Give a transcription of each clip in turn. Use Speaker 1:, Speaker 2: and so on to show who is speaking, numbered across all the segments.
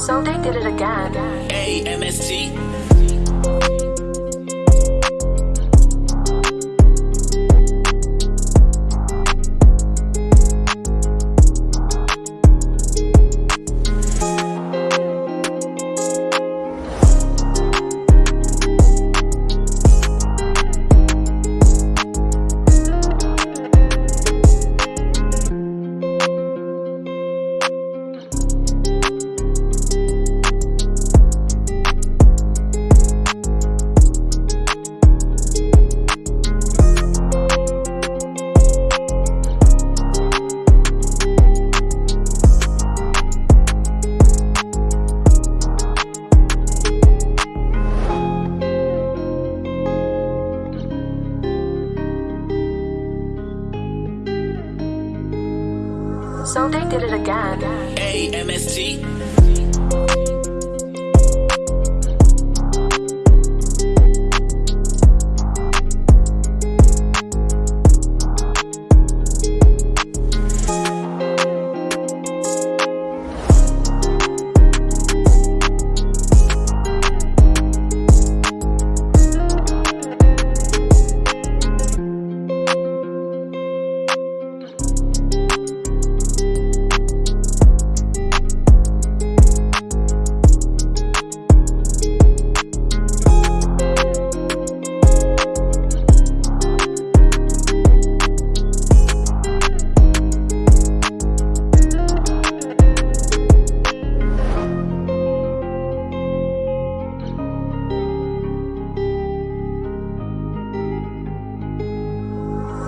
Speaker 1: So they did it again.
Speaker 2: AMST.
Speaker 1: So they did it again.
Speaker 2: AMST.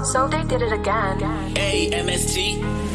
Speaker 1: So they did it again.
Speaker 2: AMST.